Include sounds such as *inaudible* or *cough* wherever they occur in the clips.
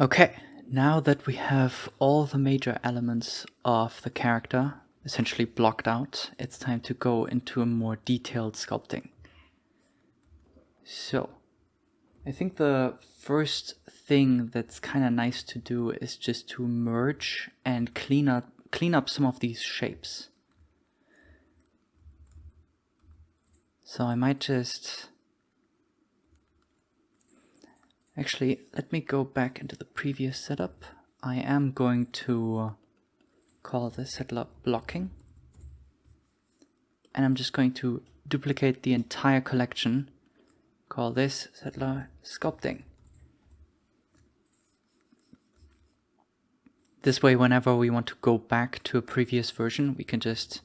Okay, now that we have all the major elements of the character essentially blocked out, it's time to go into a more detailed sculpting. So, I think the first thing that's kind of nice to do is just to merge and clean up clean up some of these shapes. So I might just Actually, let me go back into the previous setup. I am going to call this settler blocking. And I'm just going to duplicate the entire collection. Call this settler sculpting. This way, whenever we want to go back to a previous version, we can just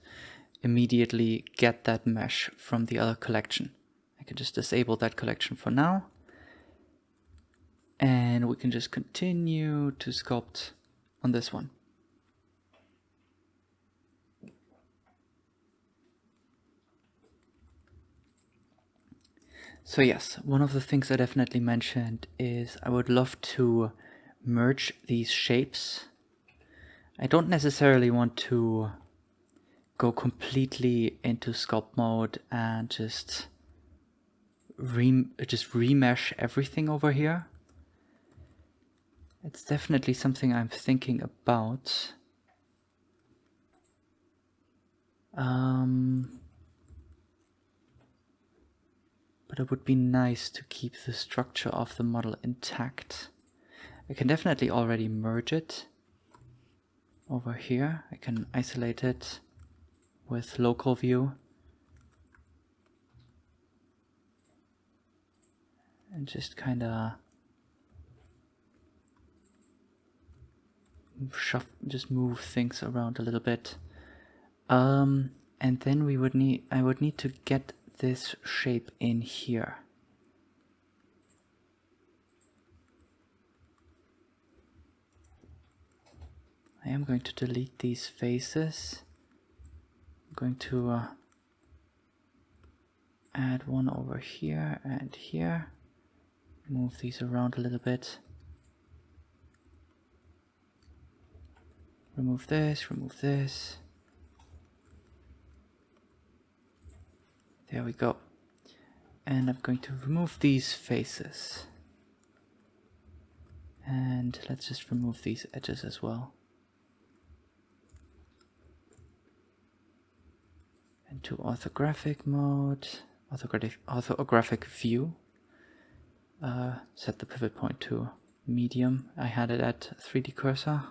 immediately get that mesh from the other collection. I can just disable that collection for now and we can just continue to sculpt on this one. So yes, one of the things I definitely mentioned is I would love to merge these shapes. I don't necessarily want to go completely into sculpt mode and just re just remesh everything over here. It's definitely something I'm thinking about. Um, but it would be nice to keep the structure of the model intact. I can definitely already merge it over here. I can isolate it with local view. And just kind of shuff, just move things around a little bit. Um, and then we would need, I would need to get this shape in here. I am going to delete these faces. I'm going to uh, add one over here and here. Move these around a little bit. Remove this, remove this. There we go. And I'm going to remove these faces. And let's just remove these edges as well. Into orthographic mode, orthographic, view. Uh, set the pivot point to median. I had it at 3D cursor.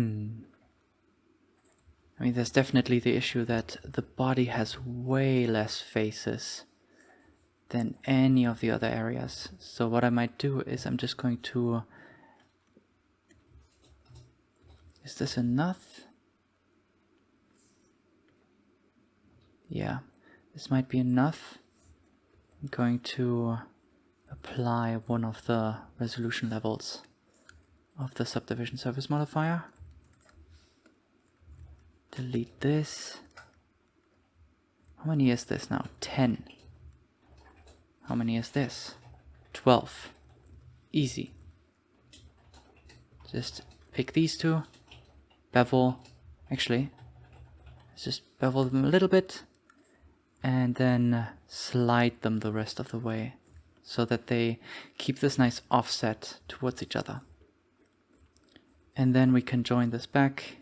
Hmm. I mean, there's definitely the issue that the body has way less faces than any of the other areas. So what I might do is I'm just going to... Is this enough? Yeah, this might be enough. I'm going to apply one of the resolution levels of the subdivision surface modifier delete this. How many is this now? 10. How many is this? 12. Easy. Just pick these two, bevel, actually, let's just bevel them a little bit, and then uh, slide them the rest of the way so that they keep this nice offset towards each other. And then we can join this back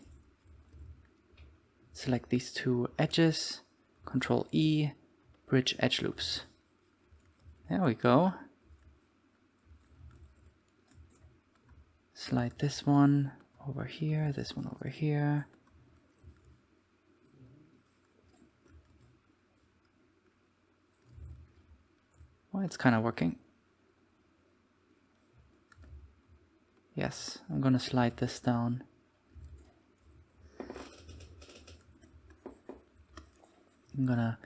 select these two edges, Control E, bridge edge loops. There we go. Slide this one over here, this one over here. Well, it's kind of working. Yes, I'm gonna slide this down. I'm gonna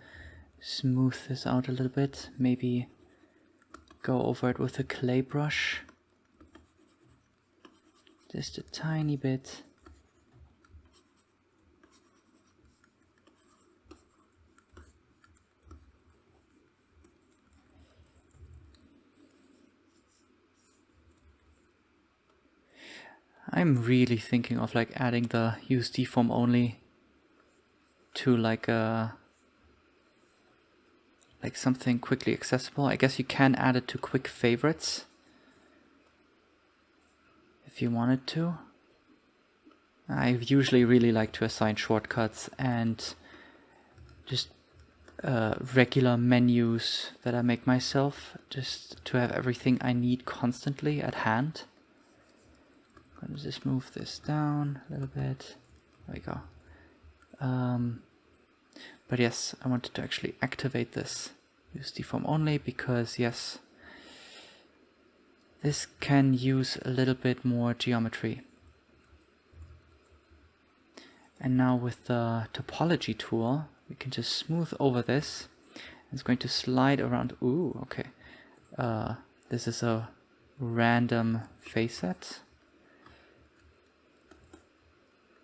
smooth this out a little bit, maybe go over it with a clay brush. Just a tiny bit. I'm really thinking of like adding the use deform only to like a like something quickly accessible. I guess you can add it to quick favorites if you wanted to. I usually really like to assign shortcuts and just uh, regular menus that I make myself just to have everything I need constantly at hand. I'm gonna just move this down a little bit. There we go. Um, but yes, I wanted to actually activate this use deform only because yes, this can use a little bit more geometry. And now with the topology tool, we can just smooth over this. It's going to slide around. Ooh, okay. Uh, this is a random facet.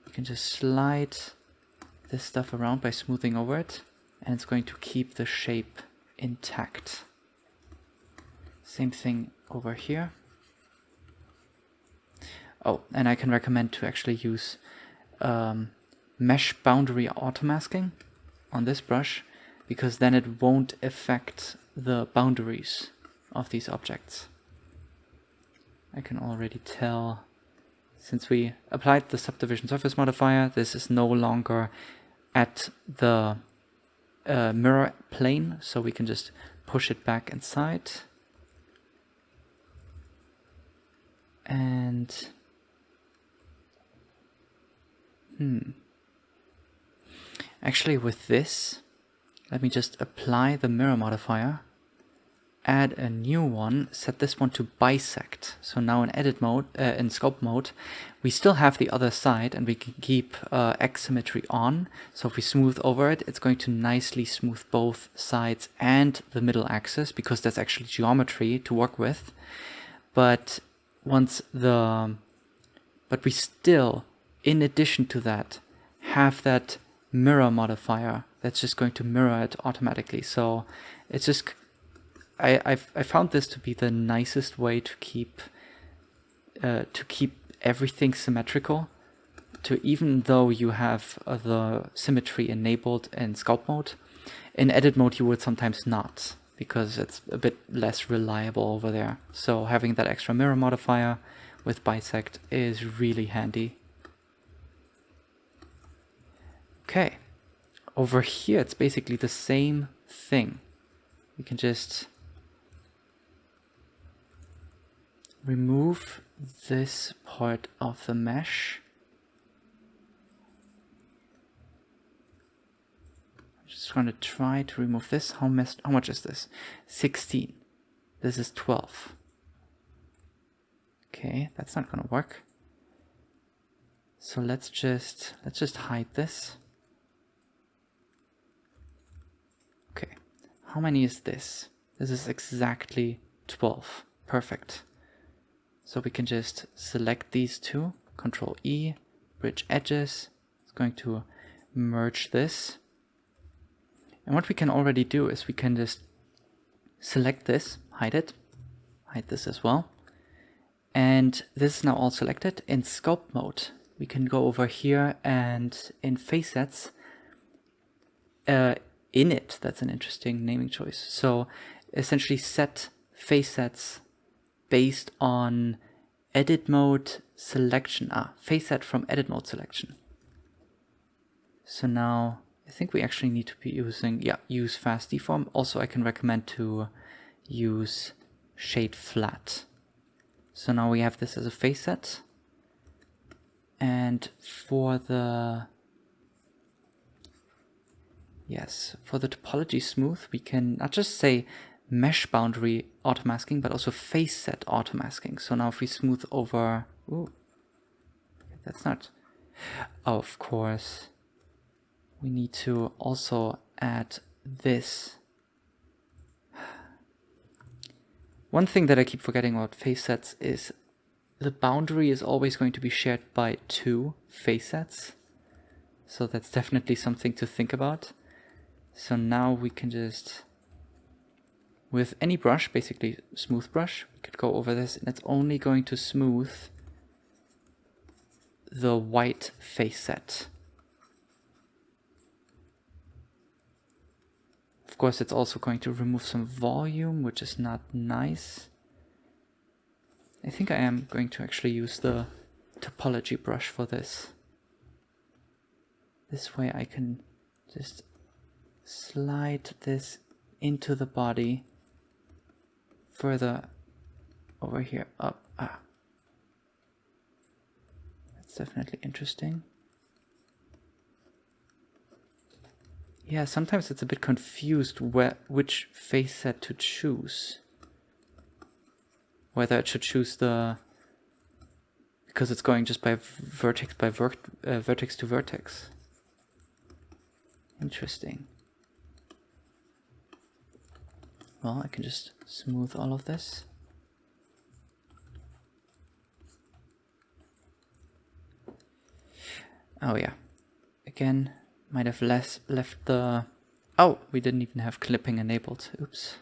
You can just slide this stuff around by smoothing over it and it's going to keep the shape intact. Same thing over here. Oh, and I can recommend to actually use um, mesh boundary automasking on this brush because then it won't affect the boundaries of these objects. I can already tell since we applied the subdivision surface modifier, this is no longer at the uh, mirror plane, so we can just push it back inside. And hmm. Actually with this, let me just apply the mirror modifier, add a new one, set this one to bisect. So now in edit mode, uh, in sculpt mode, we still have the other side and we can keep uh, X symmetry on. So if we smooth over it, it's going to nicely smooth both sides and the middle axis because that's actually geometry to work with. But once the, but we still, in addition to that, have that mirror modifier that's just going to mirror it automatically. So it's just, I, I've, I found this to be the nicest way to keep, uh, to keep everything symmetrical. To even though you have uh, the symmetry enabled in sculpt mode, in edit mode you would sometimes not because it's a bit less reliable over there. So having that extra mirror modifier with bisect is really handy. Okay, over here it's basically the same thing. We can just remove this part of the mesh. I'm just going to try to remove this. How, how much is this? 16. This is 12. Okay, that's not going to work. So let's just let's just hide this. Okay, how many is this? This is exactly 12. Perfect. So we can just select these two, Control E, bridge edges. It's going to merge this. And what we can already do is we can just select this, hide it, hide this as well. And this is now all selected. In sculpt mode, we can go over here and in face sets, uh, in it, That's an interesting naming choice. So essentially set face sets based on edit mode selection. Ah, face set from edit mode selection. So now I think we actually need to be using, yeah, use fast deform. Also, I can recommend to use shade flat. So now we have this as a face set. And for the Yes, for the topology smooth, we can not just say mesh boundary automasking, but also face set automasking. So now if we smooth over, ooh, that's not, of course, we need to also add this. One thing that I keep forgetting about face sets is the boundary is always going to be shared by two face sets. So that's definitely something to think about. So now we can just, with any brush, basically smooth brush, we could go over this and it's only going to smooth the white face set. Of course, it's also going to remove some volume, which is not nice. I think I am going to actually use the topology brush for this. This way I can just slide this into the body further over here up. Ah. That's definitely interesting. Yeah, sometimes it's a bit confused where which face set to choose. Whether it should choose the because it's going just by vertex by ver uh, vertex to vertex. Interesting. Well, I can just smooth all of this. Oh yeah. Again, might have less left the... Oh, we didn't even have clipping enabled. Oops.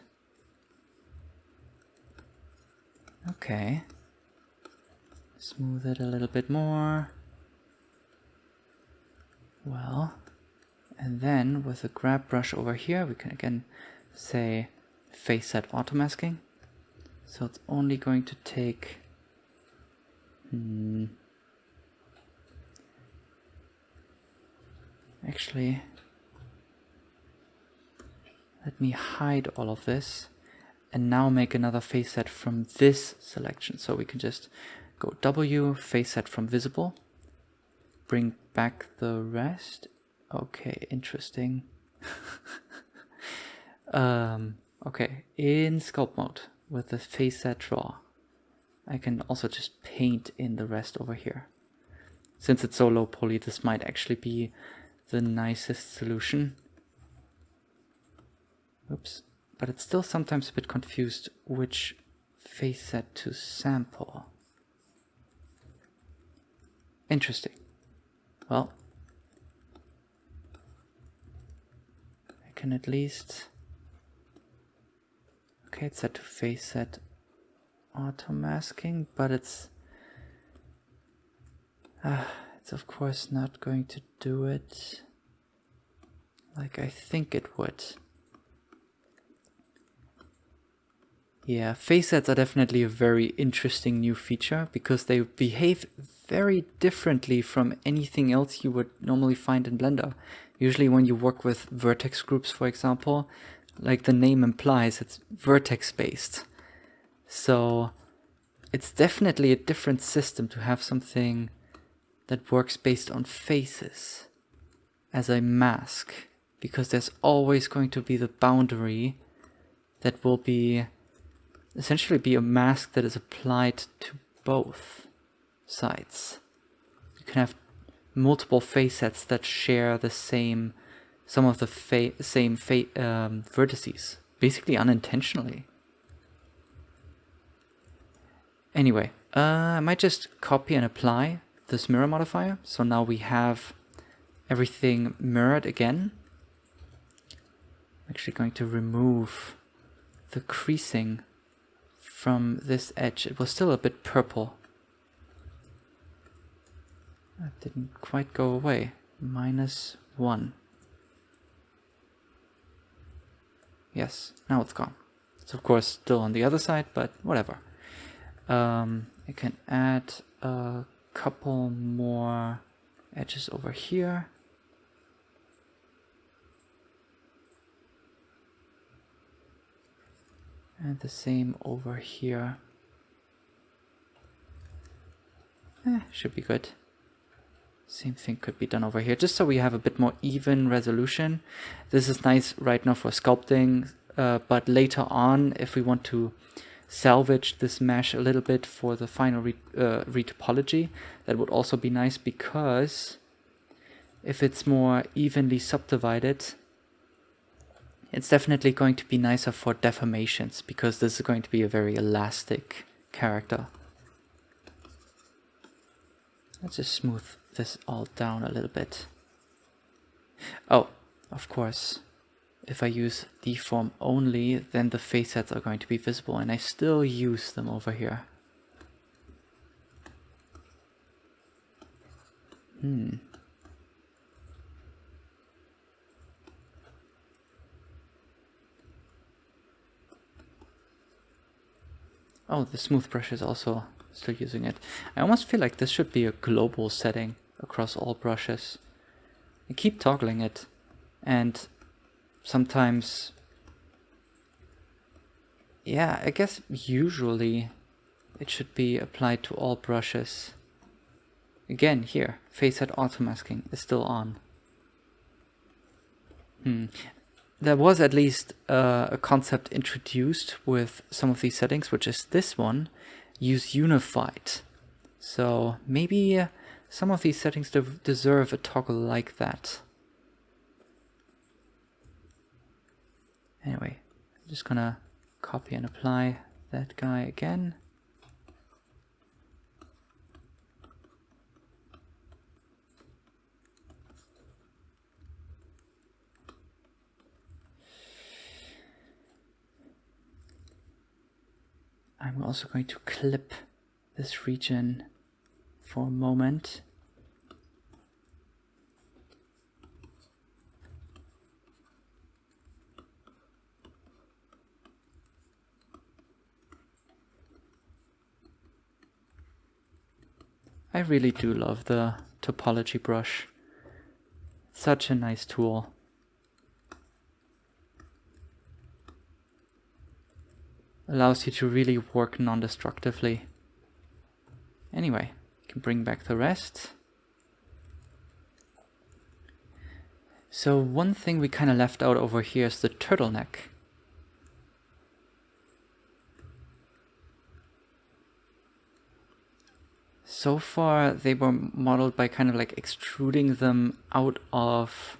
Okay. Smooth it a little bit more. Well, and then with a grab brush over here, we can again say face set auto masking. So it's only going to take hmm, actually let me hide all of this and now make another face set from this selection. So we can just go W, face set from visible, bring back the rest. Okay, interesting. *laughs* um, okay, in sculpt mode with the face set draw, I can also just paint in the rest over here. Since it's so low poly, this might actually be the nicest solution. Oops. But it's still sometimes a bit confused which face set to sample. Interesting. Well, I can at least... Okay, it's set to face set auto masking, but it's... Uh, it's of course not going to do it like I think it would. Yeah, face sets are definitely a very interesting new feature because they behave very differently from anything else you would normally find in Blender. Usually when you work with vertex groups, for example, like the name implies, it's vertex based. So it's definitely a different system to have something that works based on faces as a mask because there's always going to be the boundary that will be essentially be a mask that is applied to both sides. You can have multiple face sets that share the same, some of the same um, vertices, basically unintentionally. Anyway, uh, I might just copy and apply this mirror modifier. So now we have everything mirrored again. I'm actually going to remove the creasing from this edge. It was still a bit purple. That didn't quite go away. Minus one. Yes, now it's gone. It's of course still on the other side, but whatever. Um, I can add a couple more edges over here. And the same over here. Eh, should be good. Same thing could be done over here, just so we have a bit more even resolution. This is nice right now for sculpting, uh, but later on, if we want to salvage this mesh a little bit for the final re uh, retopology, that would also be nice because if it's more evenly subdivided, it's definitely going to be nicer for deformations because this is going to be a very elastic character. Let's just smooth this all down a little bit. Oh, of course, if I use deform only, then the face sets are going to be visible and I still use them over here. Hmm. Oh, the smooth brush is also still using it. I almost feel like this should be a global setting across all brushes. Keep toggling it and sometimes yeah, I guess usually it should be applied to all brushes. Again, here, face set auto masking is still on. Hmm. There was at least uh, a concept introduced with some of these settings, which is this one, use unified. So maybe uh, some of these settings de deserve a toggle like that. Anyway, I'm just gonna copy and apply that guy again. I'm also going to clip this region for a moment. I really do love the topology brush. Such a nice tool. allows you to really work non-destructively. Anyway, bring back the rest. So one thing we kind of left out over here is the turtleneck. So far they were modeled by kind of like extruding them out of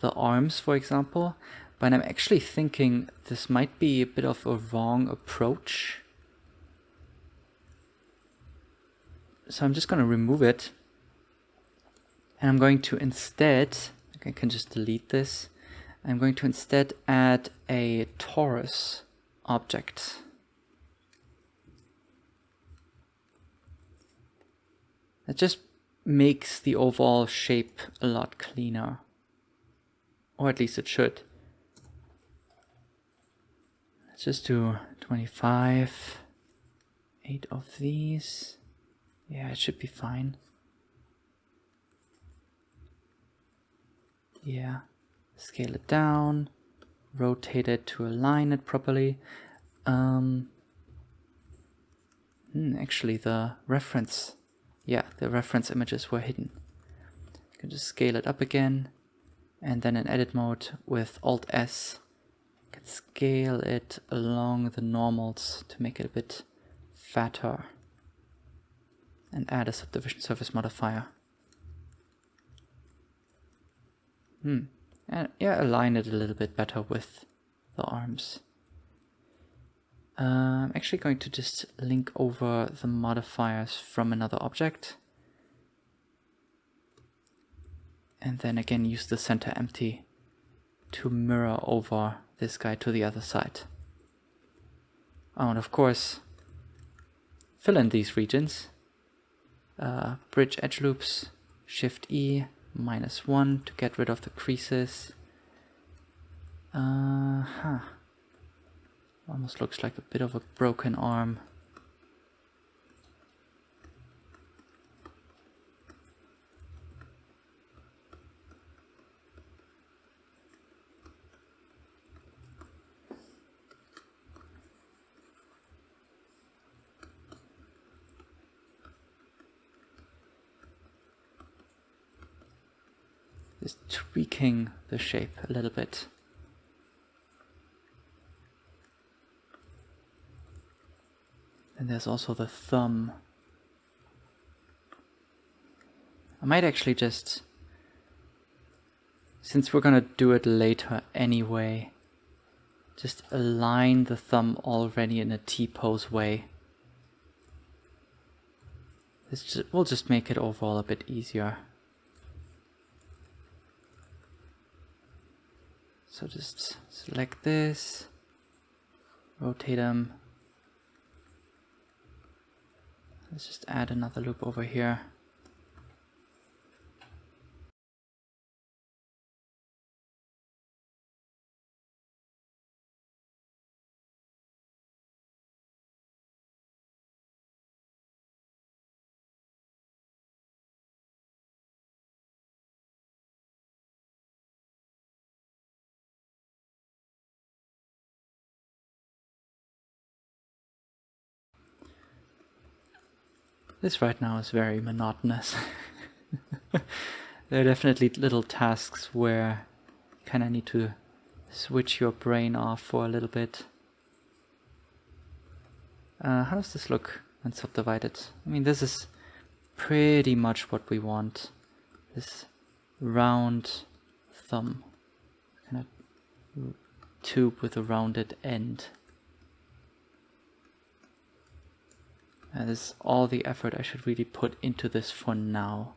the arms, for example, but I'm actually thinking this might be a bit of a wrong approach. So I'm just going to remove it. And I'm going to instead, I can just delete this. I'm going to instead add a torus object. That just makes the overall shape a lot cleaner. Or at least it should. Let's just do 25. Eight of these. Yeah, it should be fine. Yeah. Scale it down. Rotate it to align it properly. Um, hmm, actually, the reference, yeah, the reference images were hidden. You can just scale it up again, and then in edit mode with Alt S, you can scale it along the normals to make it a bit fatter and add a subdivision surface modifier. Hmm. And yeah, align it a little bit better with the arms. Uh, I'm actually going to just link over the modifiers from another object. And then again use the center empty to mirror over this guy to the other side. Oh, and of course, fill in these regions. Uh, bridge edge loops, Shift E, minus 1 to get rid of the creases. Uh huh. Almost looks like a bit of a broken arm. Tweaking the shape a little bit. And there's also the thumb. I might actually just, since we're gonna do it later anyway, just align the thumb already in a T-pose way. This just, we'll just make it overall a bit easier. So just select this, rotate them. Let's just add another loop over here. This right now is very monotonous. *laughs* there are definitely little tasks where you kind of need to switch your brain off for a little bit. Uh, how does this look when subdivided? I mean, this is pretty much what we want. This round thumb. Kind of tube with a rounded end. This is all the effort I should really put into this for now.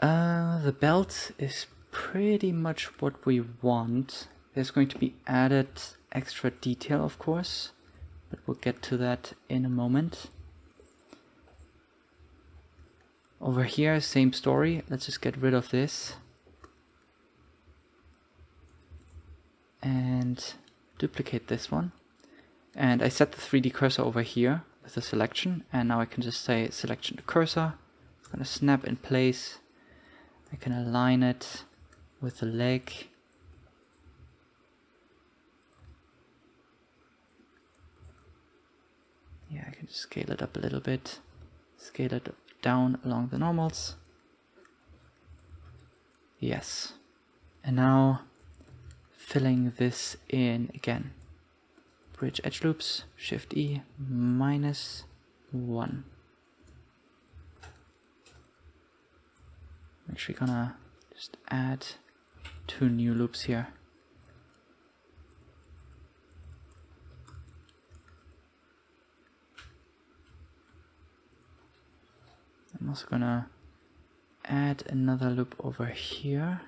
Uh, the belt is pretty much what we want. There's going to be added extra detail, of course, but we'll get to that in a moment. Over here, same story. Let's just get rid of this. And duplicate this one. And I set the 3D cursor over here with the selection. And now I can just say selection to cursor. It's going to snap in place. I can align it with the leg. Yeah, I can just scale it up a little bit. Scale it down along the normals. Yes. And now filling this in again. Bridge edge loops, Shift E, minus 1. I'm actually gonna just add two new loops here. I'm also gonna add another loop over here.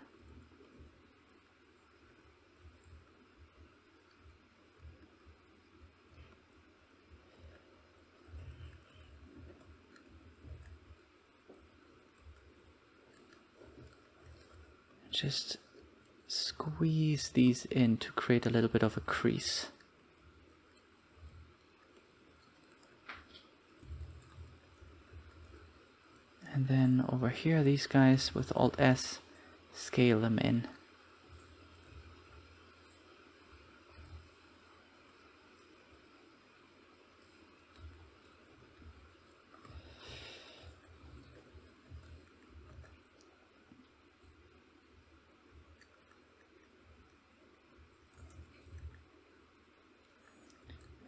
Just squeeze these in to create a little bit of a crease. And then over here, these guys with Alt S, scale them in.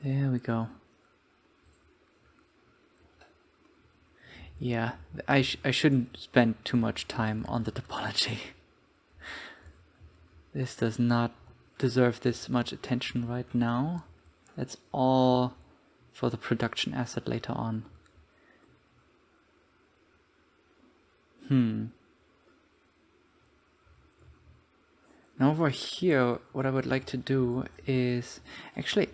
There we go. Yeah, I, sh I shouldn't spend too much time on the topology. this does not deserve this much attention right now. That's all for the production asset later on. Hmm. Now over here, what I would like to do is... Actually,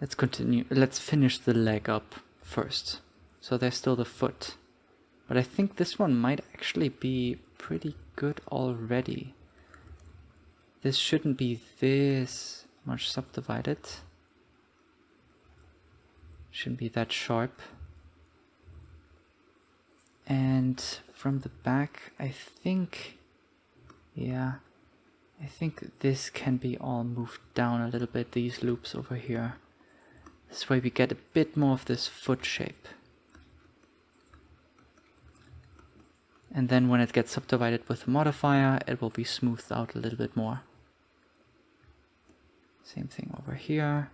let's continue. Let's finish the leg up first. So there's still the foot. But I think this one might actually be pretty good already. This shouldn't be this much subdivided. Shouldn't be that sharp. And from the back, I think, yeah, I think this can be all moved down a little bit, these loops over here. This way we get a bit more of this foot shape. and then when it gets subdivided with a modifier it will be smoothed out a little bit more. Same thing over here.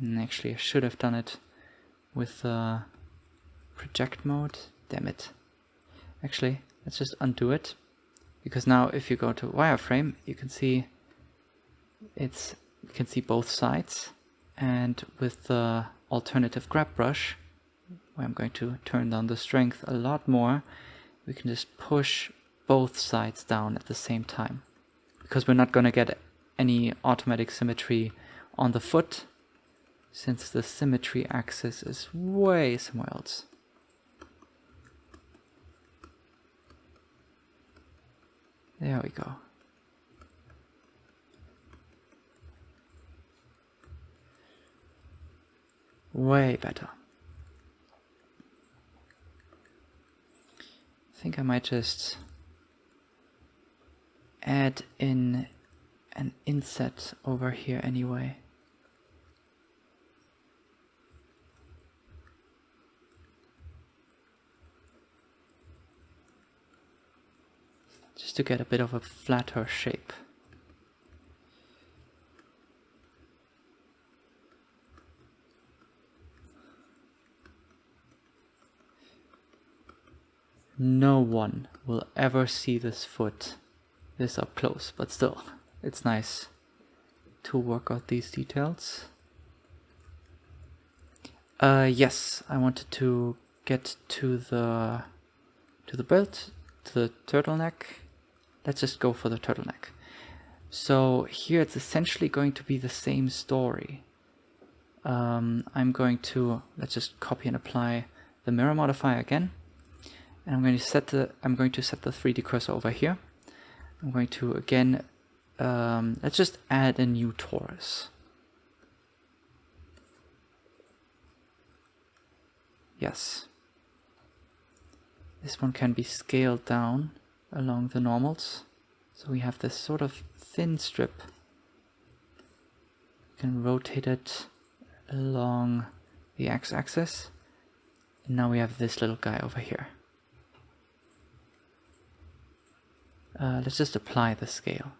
And actually I should have done it with uh, project mode. Damn it. Actually, let's just undo it. Because now if you go to wireframe, you can see it's you can see both sides. And with the alternative grab brush, where I'm going to turn down the strength a lot more, we can just push both sides down at the same time. Because we're not going to get any automatic symmetry on the foot, since the symmetry axis is way somewhere else. There we go. Way better. I think I might just add in an inset over here anyway. Just to get a bit of a flatter shape. No one will ever see this foot this up close, but still, it's nice to work out these details. Uh, yes, I wanted to get to the to the belt, to the turtleneck. Let's just go for the turtleneck. So here it's essentially going to be the same story. Um, I'm going to, let's just copy and apply the mirror modifier again. And I'm going to set the, I'm going to set the 3D cursor over here. I'm going to again, um, let's just add a new torus. Yes. This one can be scaled down along the normals. So we have this sort of thin strip. We can rotate it along the x-axis. And now we have this little guy over here. Uh, let's just apply the scale.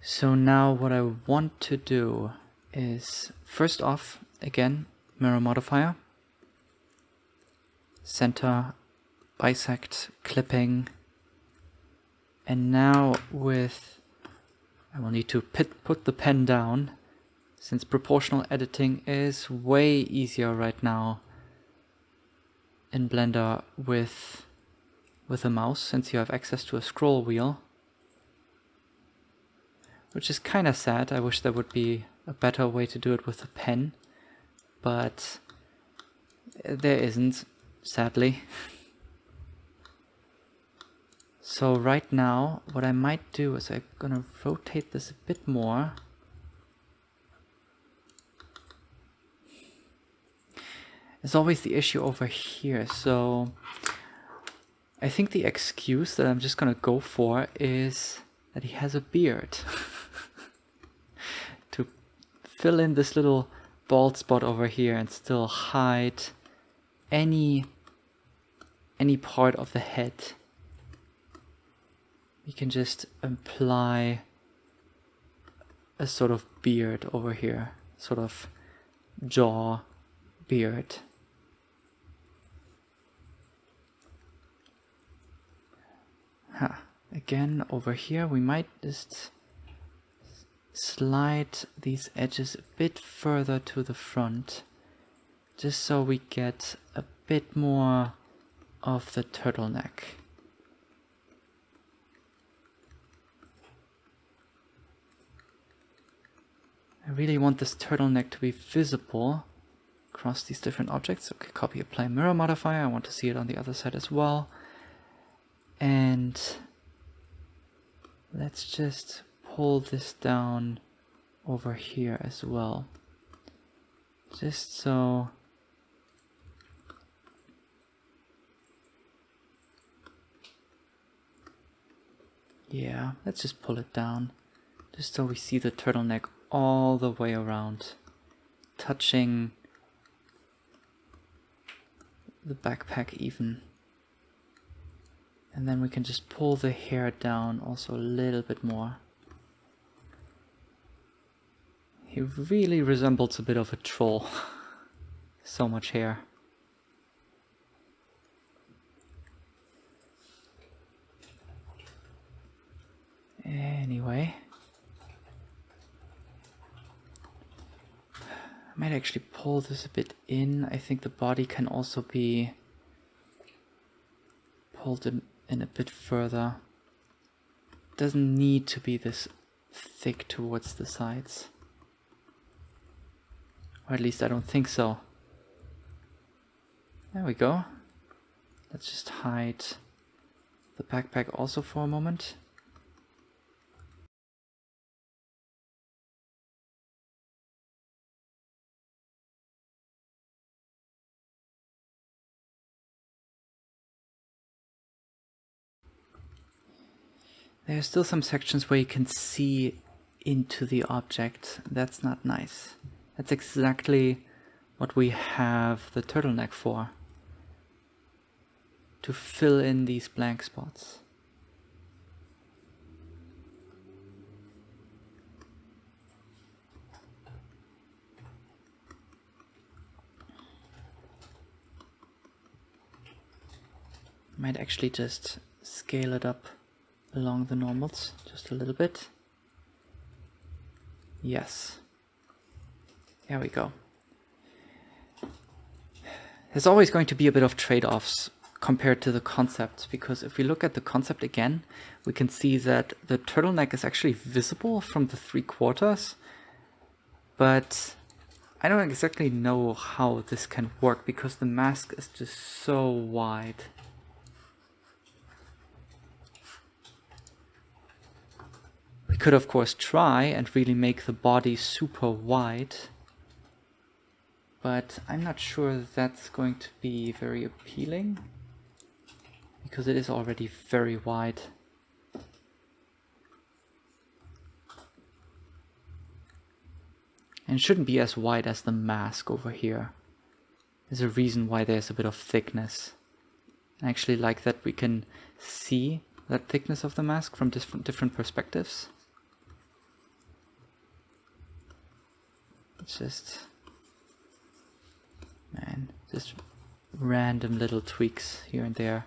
So now what I want to do is first off, again, mirror modifier, center, bisect, clipping, and now with, I will need to put, put the pen down since proportional editing is way easier right now in Blender with, with a mouse since you have access to a scroll wheel. Which is kind of sad, I wish there would be a better way to do it with a pen but there isn't, sadly. *laughs* So right now, what I might do is I'm gonna rotate this a bit more. There's always the issue over here, so I think the excuse that I'm just gonna go for is that he has a beard. *laughs* to fill in this little bald spot over here and still hide any any part of the head. We can just apply a sort of beard over here, sort of jaw beard. Huh. Again, over here we might just slide these edges a bit further to the front just so we get a bit more of the turtleneck. I really want this turtleneck to be visible across these different objects. Okay, copy apply mirror modifier. I want to see it on the other side as well. And let's just pull this down over here as well. Just so Yeah, let's just pull it down. Just so we see the turtleneck all the way around. Touching the backpack even. And then we can just pull the hair down also a little bit more. He really resembles a bit of a troll. *laughs* so much hair. Anyway. I might actually pull this a bit in. I think the body can also be pulled in, in a bit further. Doesn't need to be this thick towards the sides. Or at least I don't think so. There we go. Let's just hide the backpack also for a moment. There are still some sections where you can see into the object. That's not nice. That's exactly what we have the turtleneck for. to fill in these blank spots. Might actually just scale it up along the normals just a little bit. Yes. There we go. There's always going to be a bit of trade-offs compared to the concept because if we look at the concept again, we can see that the turtleneck is actually visible from the three quarters, but I don't exactly know how this can work because the mask is just so wide. Could of course try and really make the body super wide, but I'm not sure that's going to be very appealing because it is already very wide. And shouldn't be as wide as the mask over here. There's a reason why there's a bit of thickness. I actually like that we can see that thickness of the mask from different different perspectives. It's just, man, just random little tweaks here and there.